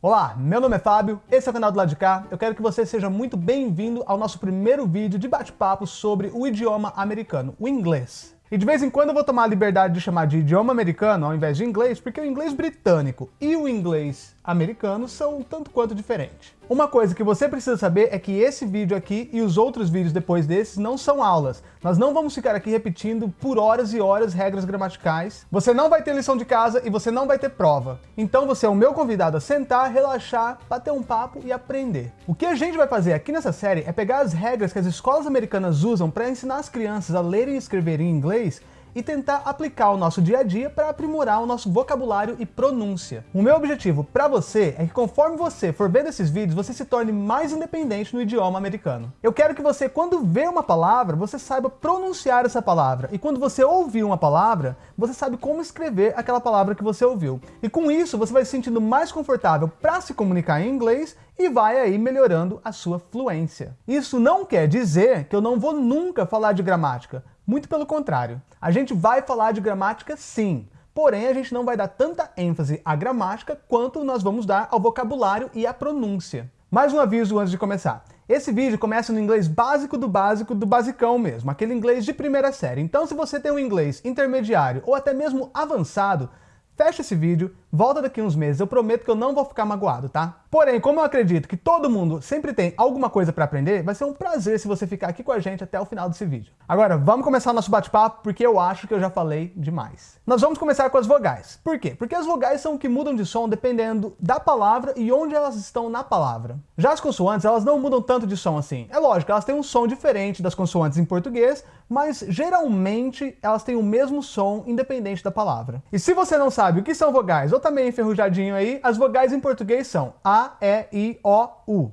Olá, meu nome é Fábio, esse é o canal do lado de cá. Eu quero que você seja muito bem-vindo ao nosso primeiro vídeo de bate-papo sobre o idioma americano, o inglês. E de vez em quando eu vou tomar a liberdade de chamar de idioma americano ao invés de inglês, porque o inglês britânico e o inglês americano são um tanto quanto diferentes. Uma coisa que você precisa saber é que esse vídeo aqui e os outros vídeos depois desses não são aulas. Nós não vamos ficar aqui repetindo por horas e horas regras gramaticais. Você não vai ter lição de casa e você não vai ter prova. Então você é o meu convidado a sentar, relaxar, bater um papo e aprender. O que a gente vai fazer aqui nessa série é pegar as regras que as escolas americanas usam para ensinar as crianças a lerem e escrever em inglês e tentar aplicar o nosso dia a dia para aprimorar o nosso vocabulário e pronúncia. O meu objetivo para você é que conforme você for vendo esses vídeos, você se torne mais independente no idioma americano. Eu quero que você, quando vê uma palavra, você saiba pronunciar essa palavra. E quando você ouvir uma palavra, você sabe como escrever aquela palavra que você ouviu. E com isso, você vai se sentindo mais confortável para se comunicar em inglês e vai aí melhorando a sua fluência. Isso não quer dizer que eu não vou nunca falar de gramática, muito pelo contrário. A gente vai falar de gramática sim, porém a gente não vai dar tanta ênfase à gramática quanto nós vamos dar ao vocabulário e à pronúncia. Mais um aviso antes de começar. Esse vídeo começa no inglês básico do básico do basicão mesmo, aquele inglês de primeira série. Então se você tem um inglês intermediário ou até mesmo avançado, fecha esse vídeo, volta daqui uns meses, eu prometo que eu não vou ficar magoado, tá? Porém, como eu acredito que todo mundo sempre tem alguma coisa para aprender, vai ser um prazer se você ficar aqui com a gente até o final desse vídeo. Agora, vamos começar nosso bate-papo, porque eu acho que eu já falei demais. Nós vamos começar com as vogais. Por quê? Porque as vogais são o que mudam de som dependendo da palavra e onde elas estão na palavra. Já as consoantes, elas não mudam tanto de som assim. É lógico, elas têm um som diferente das consoantes em português, mas geralmente elas têm o mesmo som independente da palavra. E se você não sabe o que são vogais, ou também enferrujadinho aí, as vogais em português são A, E, I, O, U.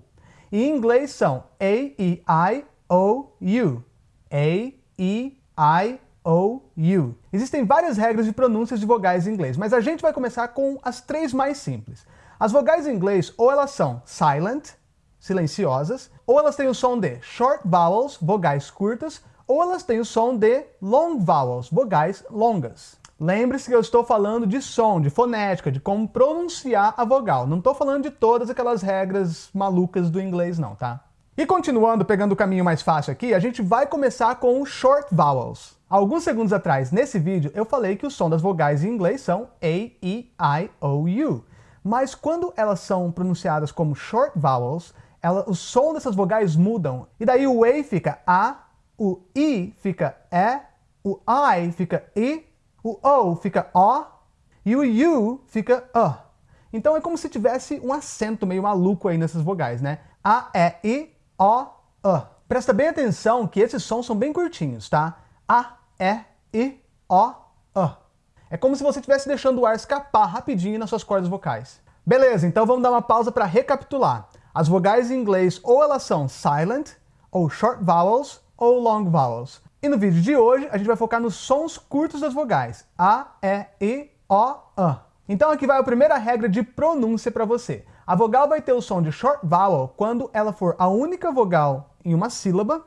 E em inglês são A, E, I, O, U. A, E, I, O, U. Existem várias regras de pronúncias de vogais em inglês, mas a gente vai começar com as três mais simples. As vogais em inglês, ou elas são silent, silenciosas, ou elas têm o som de short vowels, vogais curtas, ou elas têm o som de long vowels, vogais longas. Lembre-se que eu estou falando de som, de fonética, de como pronunciar a vogal. Não estou falando de todas aquelas regras malucas do inglês não, tá? E continuando, pegando o caminho mais fácil aqui, a gente vai começar com os short vowels. Alguns segundos atrás, nesse vídeo, eu falei que o som das vogais em inglês são A, E, I, O, U. Mas quando elas são pronunciadas como short vowels, ela, o som dessas vogais mudam. E daí o A fica A, o I fica E, o I fica I, o O fica O e o U fica A. Então é como se tivesse um acento meio maluco aí nessas vogais, né? A, E, I, O, A. Presta bem atenção que esses sons são bem curtinhos, tá? A, E, I, O, A. É como se você estivesse deixando o ar escapar rapidinho nas suas cordas vocais. Beleza, então vamos dar uma pausa para recapitular. As vogais em inglês ou elas são silent, ou short vowels, ou long vowels. E no vídeo de hoje, a gente vai focar nos sons curtos das vogais. A, E, I, O, A. Então aqui vai a primeira regra de pronúncia para você. A vogal vai ter o som de short vowel quando ela for a única vogal em uma sílaba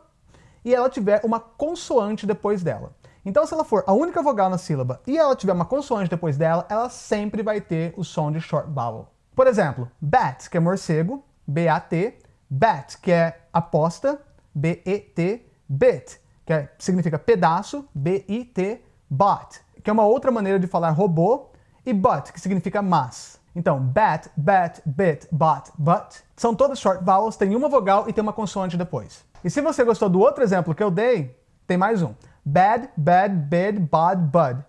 e ela tiver uma consoante depois dela. Então se ela for a única vogal na sílaba e ela tiver uma consoante depois dela, ela sempre vai ter o som de short vowel. Por exemplo, bat, que é morcego, B-A-T, bat, que é aposta, B-E-T, bit, que é, significa pedaço, B-I-T, bot, que é uma outra maneira de falar robô, e but, que significa mas. Então, bat, bat, bit, bot, but, são todas short vowels, tem uma vogal e tem uma consoante depois. E se você gostou do outro exemplo que eu dei, tem mais um. Bad, bad, bid, bod, bud.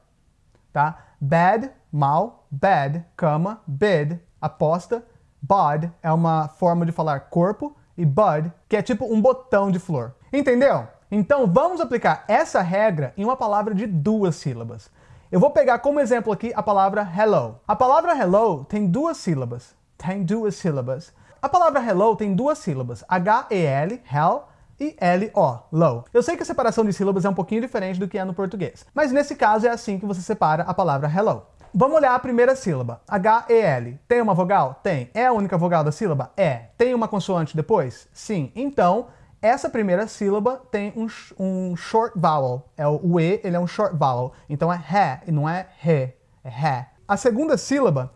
Tá? Bad, mal, bad, cama, bid, aposta, bod é uma forma de falar corpo, e bud, que é tipo um botão de flor. Entendeu? Então vamos aplicar essa regra em uma palavra de duas sílabas. Eu vou pegar como exemplo aqui a palavra hello. A palavra hello tem duas sílabas. Tem duas sílabas. A palavra hello tem duas sílabas. H-E-L, hell, e L-O, low. Eu sei que a separação de sílabas é um pouquinho diferente do que é no português, mas nesse caso é assim que você separa a palavra hello. Vamos olhar a primeira sílaba. H-E-L. Tem uma vogal? Tem. É a única vogal da sílaba? É. Tem uma consoante depois? Sim. Então, essa primeira sílaba tem um, um short vowel. É o, o E, ele é um short vowel. Então é ré, e não é ré. É ré. A segunda sílaba,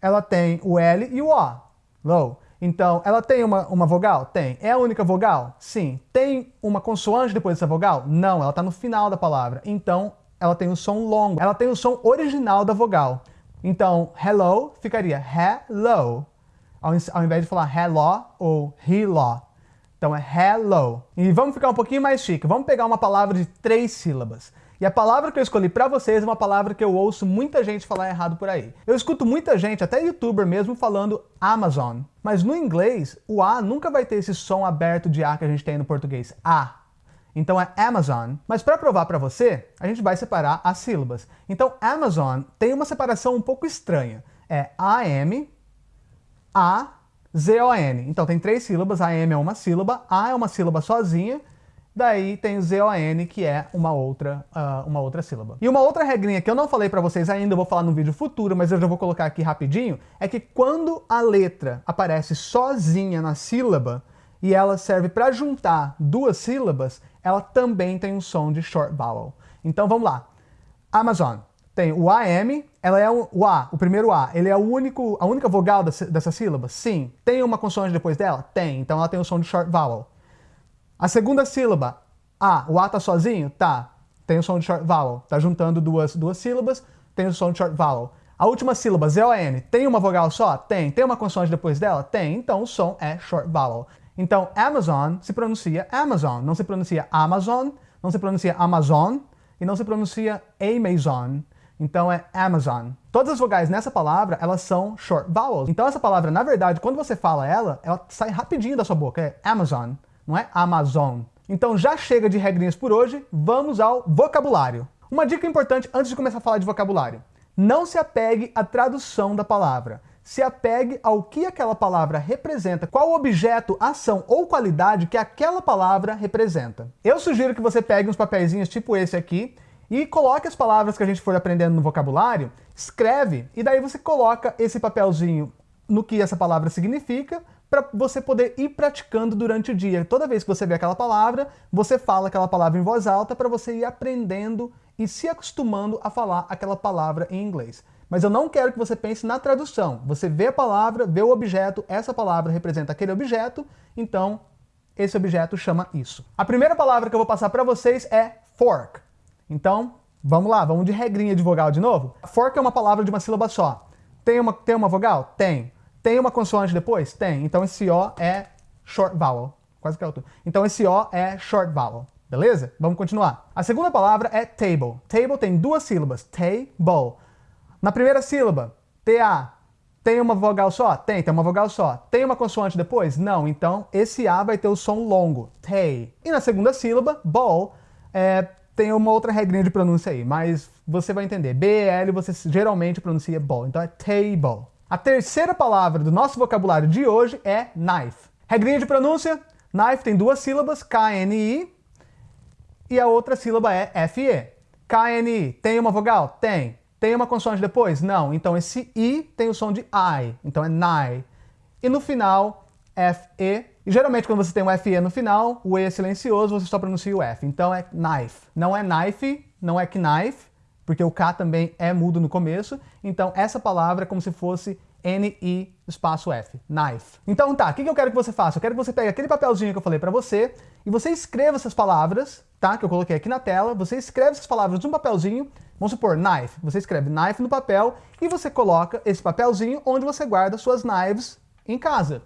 ela tem o L e o O. Low. Então, ela tem uma, uma vogal? Tem. É a única vogal? Sim. Tem uma consoante depois dessa vogal? Não, ela está no final da palavra. Então, ela tem o som longo. Ela tem o som original da vogal. Então, hello ficaria hello, ao, ao invés de falar hello ou hello. Então é hello. E vamos ficar um pouquinho mais chique. Vamos pegar uma palavra de três sílabas. E a palavra que eu escolhi para vocês é uma palavra que eu ouço muita gente falar errado por aí. Eu escuto muita gente, até youtuber mesmo, falando Amazon. Mas no inglês, o A nunca vai ter esse som aberto de A que a gente tem no português. A. Então é Amazon. Mas para provar para você, a gente vai separar as sílabas. Então Amazon tem uma separação um pouco estranha. É A-M, A-Z-O-N. Então tem três sílabas, A-M é uma sílaba, A é uma sílaba sozinha, Daí tem Z-O-N, que é uma outra, uh, uma outra sílaba. E uma outra regrinha que eu não falei para vocês ainda, eu vou falar no vídeo futuro, mas eu já vou colocar aqui rapidinho, é que quando a letra aparece sozinha na sílaba, e ela serve para juntar duas sílabas, ela também tem um som de short vowel. Então vamos lá. Amazon tem o AM, ela é o, o A, o primeiro A, ele é o único, a única vogal dessa, dessa sílaba? Sim. Tem uma consoante depois dela? Tem. Então ela tem o som de short vowel. A segunda sílaba, A, o A tá sozinho? Tá. Tem o som de short vowel. Tá juntando duas, duas sílabas, tem o som de short vowel. A última sílaba, Z-O-N, tem uma vogal só? Tem. Tem uma consoante depois dela? Tem. Então o som é short vowel. Então Amazon se pronuncia Amazon, não se pronuncia Amazon, não se pronuncia Amazon e não se pronuncia Amazon. Então é Amazon. Todas as vogais nessa palavra, elas são short vowels. Então essa palavra, na verdade, quando você fala ela, ela sai rapidinho da sua boca. É Amazon não é Amazon. Então já chega de regrinhas por hoje, vamos ao vocabulário. Uma dica importante antes de começar a falar de vocabulário. Não se apegue à tradução da palavra. Se apegue ao que aquela palavra representa, qual objeto, ação ou qualidade que aquela palavra representa. Eu sugiro que você pegue uns papeizinhos tipo esse aqui e coloque as palavras que a gente for aprendendo no vocabulário, escreve, e daí você coloca esse papelzinho no que essa palavra significa, para você poder ir praticando durante o dia. Toda vez que você vê aquela palavra, você fala aquela palavra em voz alta para você ir aprendendo e se acostumando a falar aquela palavra em inglês. Mas eu não quero que você pense na tradução. Você vê a palavra, vê o objeto, essa palavra representa aquele objeto, então esse objeto chama isso. A primeira palavra que eu vou passar para vocês é fork. Então, vamos lá, vamos de regrinha de vogal de novo. Fork é uma palavra de uma sílaba só. Tem uma, tem uma vogal? Tem. Tem uma consoante depois? Tem. Então esse O é short vowel. Quase que é alto. Então esse O é short vowel. Beleza? Vamos continuar. A segunda palavra é table. Table tem duas sílabas. Table. Na primeira sílaba, TA. Tem uma vogal só? Tem, tem uma vogal só. Tem uma consoante depois? Não. Então esse A vai ter o som longo. Tay. E na segunda sílaba, ball, é, tem uma outra regrinha de pronúncia aí, mas você vai entender. B-L você geralmente pronuncia ball. Então é table. A terceira palavra do nosso vocabulário de hoje é knife. Regrinha de pronúncia, knife tem duas sílabas, K-N-I, e a outra sílaba é F-E. K-N-I, tem uma vogal? Tem. Tem uma consoante depois? Não. Então esse I tem o som de I, então é nai. E no final, F-E. E geralmente quando você tem um F-E no final, o E é silencioso, você só pronuncia o F. Então é knife. Não é knife, não é knife, porque o K também é mudo no começo, então essa palavra é como se fosse N-I espaço F, knife. Então tá, o que, que eu quero que você faça? Eu quero que você pegue aquele papelzinho que eu falei pra você e você escreva essas palavras, tá? Que eu coloquei aqui na tela, você escreve essas palavras num papelzinho, vamos supor, knife, você escreve knife no papel e você coloca esse papelzinho onde você guarda suas knives em casa.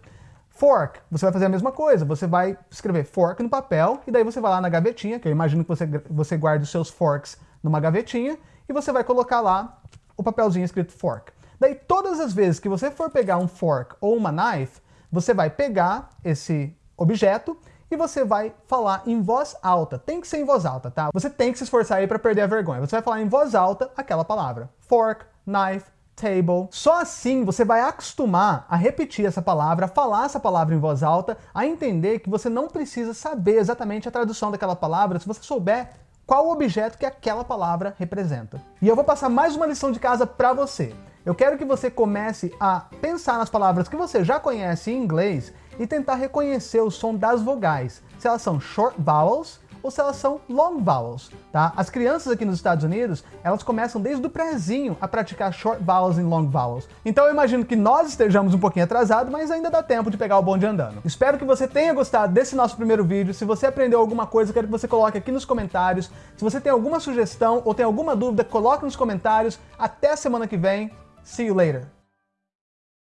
Fork, você vai fazer a mesma coisa, você vai escrever fork no papel e daí você vai lá na gavetinha, que eu imagino que você, você guarde os seus forks numa gavetinha, e você vai colocar lá o papelzinho escrito fork. Daí todas as vezes que você for pegar um fork ou uma knife, você vai pegar esse objeto e você vai falar em voz alta. Tem que ser em voz alta, tá? Você tem que se esforçar aí para perder a vergonha. Você vai falar em voz alta aquela palavra. Fork, knife, table. Só assim você vai acostumar a repetir essa palavra, a falar essa palavra em voz alta, a entender que você não precisa saber exatamente a tradução daquela palavra. Se você souber qual o objeto que aquela palavra representa. E eu vou passar mais uma lição de casa para você. Eu quero que você comece a pensar nas palavras que você já conhece em inglês e tentar reconhecer o som das vogais, se elas são short vowels ou se elas são long vowels, tá? As crianças aqui nos Estados Unidos, elas começam desde o prézinho a praticar short vowels e long vowels. Então eu imagino que nós estejamos um pouquinho atrasados, mas ainda dá tempo de pegar o bonde andando. Espero que você tenha gostado desse nosso primeiro vídeo. Se você aprendeu alguma coisa, quero que você coloque aqui nos comentários. Se você tem alguma sugestão ou tem alguma dúvida, coloque nos comentários. Até semana que vem. See you later.